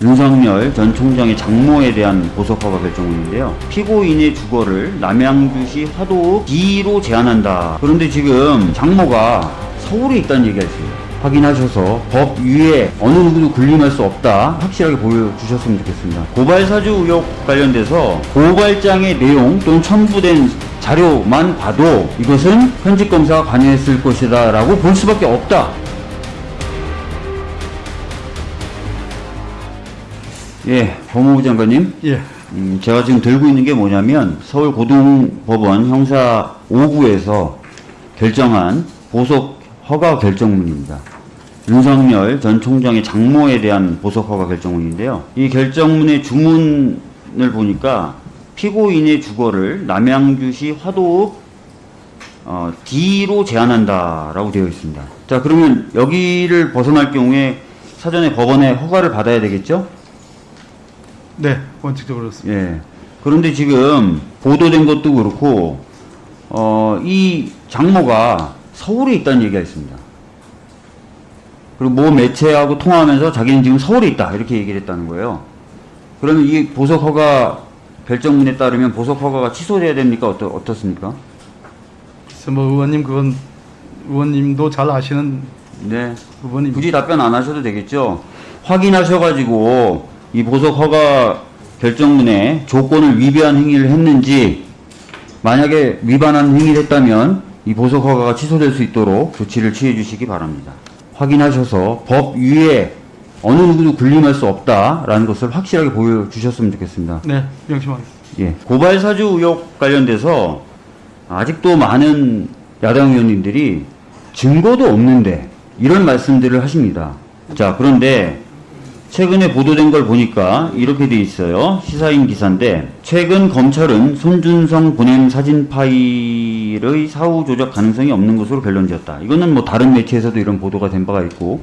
윤석열 전 총장의 장모에 대한 보석허가 결정문인데요. 피고인의 주거를 남양주시 화도 D로 제한한다. 그런데 지금 장모가 서울에 있다는 얘기가 있어요. 확인하셔서 법 위에 어느 누구도 군림할 수 없다 확실하게 보여주셨으면 좋겠습니다. 고발 사주 의혹 관련돼서 고발장의 내용 또는 첨부된 자료만 봐도 이것은 현직 검사가 관여했을 것이다 라고 볼 수밖에 없다. 예, 법무부 장관님. 예, 음, 제가 지금 들고 있는 게 뭐냐면 서울고등법원 형사 5부에서 결정한 보석 허가 결정문입니다. 윤석열 전 총장의 장모에 대한 보석 허가 결정문인데요. 이 결정문의 주문을 보니까 피고인의 주거를 남양주시 화도읍 어, D로 제한한다라고 되어 있습니다. 자, 그러면 여기를 벗어날 경우에 사전에 법원의 허가를 받아야 되겠죠? 네, 원칙적으로 그렇습니다. 예. 그런데 지금 보도된 것도 그렇고, 어, 이 장모가 서울에 있다는 얘기가 있습니다. 그리고 모 매체하고 통화하면서 자기는 지금 서울에 있다. 이렇게 얘기를 했다는 거예요. 그러면 이 보석 허가 결정문에 따르면 보석 허가가 취소돼야 됩니까? 어떠, 어떻습니까? 그래서 뭐 의원님 그건 의원님도 잘 아시는 네. 부분입니다. 굳이 답변 안 하셔도 되겠죠. 확인하셔가지고 이 보석 허가 결정문에 조건을 위배한 행위를 했는지 만약에 위반한 행위를 했다면 이 보석 허가가 취소될 수 있도록 조치를 취해 주시기 바랍니다. 확인하셔서 법 위에 어느 누구도 군림할 수 없다라는 것을 확실하게 보여주셨으면 좋겠습니다. 네, 명심하겠습니다. 예, 고발 사주 의혹 관련돼서 아직도 많은 야당 의원님들이 증거도 없는데 이런 말씀들을 하십니다. 자, 그런데 최근에 보도된 걸 보니까 이렇게 돼 있어요. 시사인 기사인데 최근 검찰은 손준성 보냄 사진 파일의 사후 조작 가능성이 없는 것으로 결론 지었다. 이거는 뭐 다른 매체에서도 이런 보도가 된 바가 있고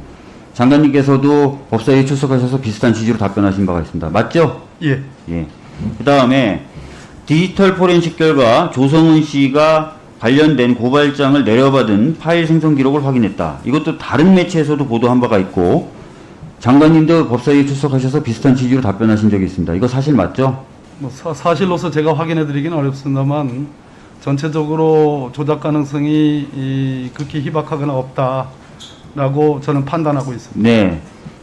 장관님께서도 법사위에 출석하셔서 비슷한 취지로 답변하신 바가 있습니다. 맞죠? 예, 예. 그 다음에 디지털 포렌식 결과 조성은 씨가 관련된 고발장을 내려받은 파일 생성 기록을 확인했다. 이것도 다른 매체에서도 보도한 바가 있고 장관님도 법사위에 출석하셔서 비슷한 취지로 답변하신 적이 있습니다. 이거 사실 맞죠? 뭐 사, 사실로서 제가 확인해 드리기는 어렵습니다만 전체적으로 조작 가능성이 이, 극히 희박하거나 없다라고 저는 판단하고 있습니다. 네.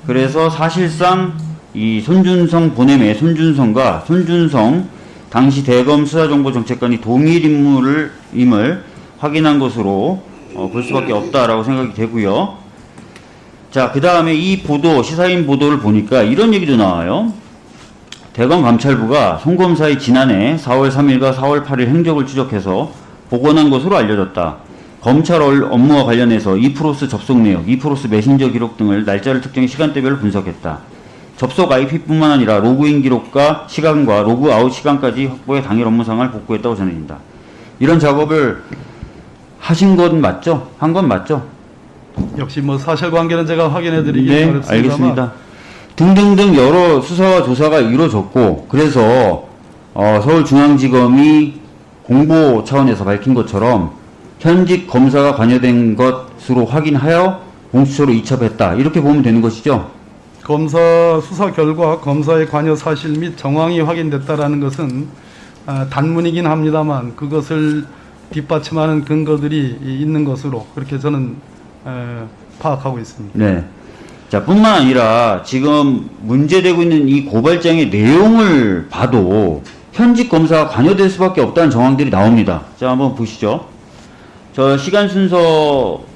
그래서 사실상 이 손준성 보냄의 손준성과 손준성 당시 대검 수사정보정책관이 동일 인물을 임을 확인한 것으로 어, 볼 수밖에 없다라고 생각이 되고요. 자, 그 다음에 이 보도 시사인 보도를 보니까 이런 얘기도 나와요. 대검 감찰부가 송 검사의 지난해 4월 3일과 4월 8일 행적을 추적해서 복원한 것으로 알려졌다. 검찰 얼- 업무와 관련해서 이프로스 접속 내역, 이프로스 메신저 기록 등을 날짜를 특정 시간대별로 분석했다. 접속 IP뿐만 아니라 로그인 기록과 시간과 로그아웃 시간까지 확보해 당일 업무 상황을 복구했다고 전해진다. 이런 작업을 하신 건 맞죠? 한 건 맞죠? 역시 뭐 사실관계는 제가 확인해 드리기 네, 어렵습니다만 알겠습니다. 등등등 여러 수사와 조사가 이루어졌고 그래서 어, 서울중앙지검이 공보 차원에서 밝힌 것처럼 현직 검사가 관여된 것으로 확인하여 공수처로 이첩했다 이렇게 보면 되는 것이죠. 검사 수사 결과 검사의 관여 사실 및 정황이 확인됐다라는 것은 아, 단문이긴 합니다만 그것을 뒷받침하는 근거들이 이- 있는 것으로 그렇게 저는 에, 파악하고 있습니다. 네. 자, 뿐만 아니라 지금 문제되고 있는 이 고발장의 내용을 봐도 현직 검사가 관여될 수밖에 없다는 정황들이 나옵니다. 자, 한번 보시죠. 저 시간 순서대로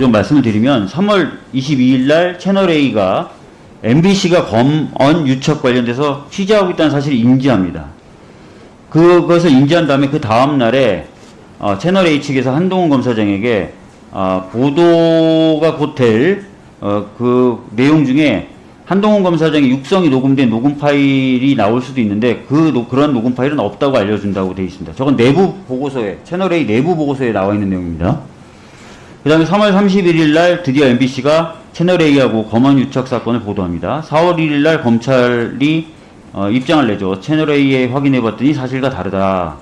좀 말씀을 드리면 3월 22일 날 채널A가 MBC가 검언 유착 관련돼서 취재하고 있다는 사실을 인지합니다. 그것을 인지한 다음에 그 다음 날에 어, 채널 A 측에서 한동훈 검사장에게 어, 보도가 곧될 어, 그 내용 중에 한동훈 검사장의 육성이 녹음된 녹음 파일이 나올 수도 있는데 그 노- 그런 녹음 파일은 없다고 알려준다고 되어 있습니다. 저건 내부 보고서에 채널 A 내부 보고서에 나와 있는 내용입니다. 그 다음에 3월 31일 날 드디어 MBC가 채널A하고 검언 유착 사건을 보도합니다. 4월 1일 날 검찰이 어, 입장을 내죠. 채널A에 확인해 봤더니 사실과 다르다.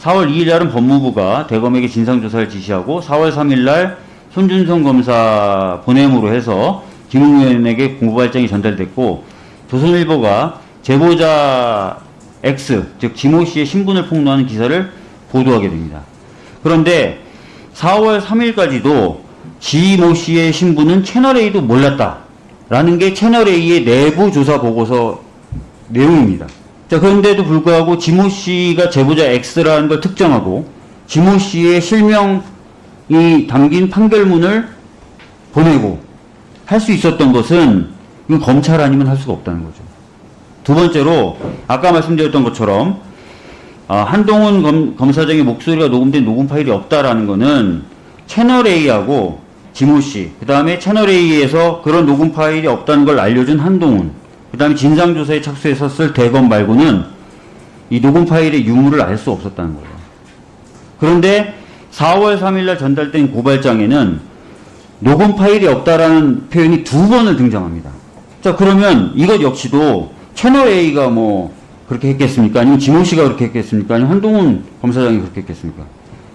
4월 2일 날은 법무부가 대검에게 진상조사를 지시하고 4월 3일 날 손준성 검사 보냄으로 해서 김웅 의원에게 공보발장이 전달됐고 조선일보가 제보자 X, 즉 지모 씨의 신분을 폭로하는 기사를 보도하게 됩니다. 그런데 4월 3일까지도 지모 씨의 신분은 채널A도 몰랐다라는 게 채널A의 내부 조사 보고서 내용입니다. 자, 그런데도 불구하고 지모 씨가 제보자 X라는 걸 특정하고 지모 씨의 실명이 담긴 판결문을 보내고 할 수 있었던 것은 이건 검찰 아니면 할 수가 없다는 거죠. 두 번째로 아까 말씀드렸던 것처럼 아, 한동훈 검, 검사장의 목소리가 녹음된 녹음 파일이 없다라는 거는 채널 A하고 지모 씨, 그 다음에 채널 A에서 그런 녹음 파일이 없다는 걸 알려준 한동훈, 그 다음에 진상조사에 착수했었을 대검 말고는 이 녹음 파일의 유무를 알 수 없었다는 거예요. 그런데 4월 3일날 전달된 고발장에는 녹음 파일이 없다라는 표현이 두 번을 등장합니다. 자, 그러면 이것 역시도 채널 A가 뭐 그렇게 했겠습니까? 아니면 지모 씨가 그렇게 했겠습니까? 아니면 한동훈 검사장이 그렇게 했겠습니까?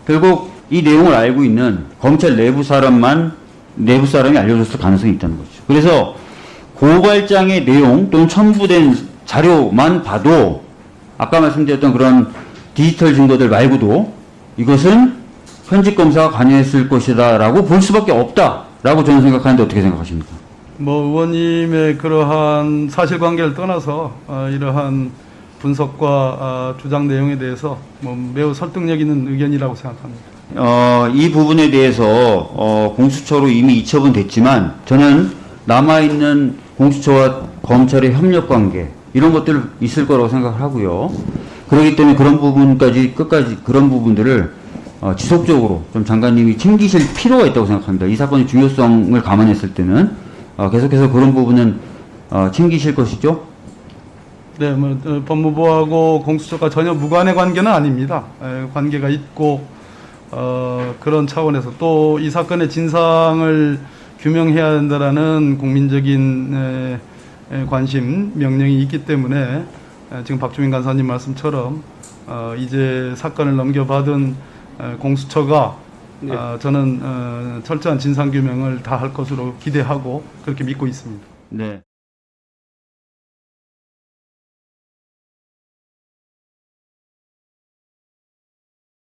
결국 이 내용을 알고 있는 검찰 내부 사람만 내부 사람이 알려줬을 가능성이 있다는 거죠. 그래서 고발장의 내용 또는 첨부된 자료만 봐도 아까 말씀드렸던 그런 디지털 증거들 말고도 이것은 현직 검사가 관여했을 것이다 라고 볼 수밖에 없다 라고 저는 생각하는데 어떻게 생각하십니까? 뭐 의원님의 그러한 사실관계를 떠나서 어, 이러한 분석과 어, 주장 내용에 대해서 뭐 매우 설득력 있는 의견이라고 생각합니다. 어, 이 부분에 대해서 어, 공수처로 이미 이첩은 됐지만 저는 남아있는 공수처와 검찰의 협력 관계 이런 것들 있을 거라고 생각을 하고요. 그렇기 때문에 그런 부분까지 끝까지 그런 부분들을 어, 지속적으로 좀 장관님이 챙기실 필요가 있다고 생각합니다. 이 사건의 중요성을 감안했을 때는 어, 계속해서 그런 부분은 어, 챙기실 것이죠. 네, 뭐 어, 법무부하고 공수처가 전혀 무관의 관계는 아닙니다. 에, 관계가 있고 어, 그런 차원에서 또 이 사건의 진상을 규명해야 한다라는 국민적인 관심 명령이 있기 때문에 에, 지금 박주민 간사님 말씀처럼 어, 이제 사건을 넘겨받은 에, 공수처가 네. 어, 저는 어, 철저한 진상 규명을 다 할 것으로 기대하고 그렇게 믿고 있습니다. 네.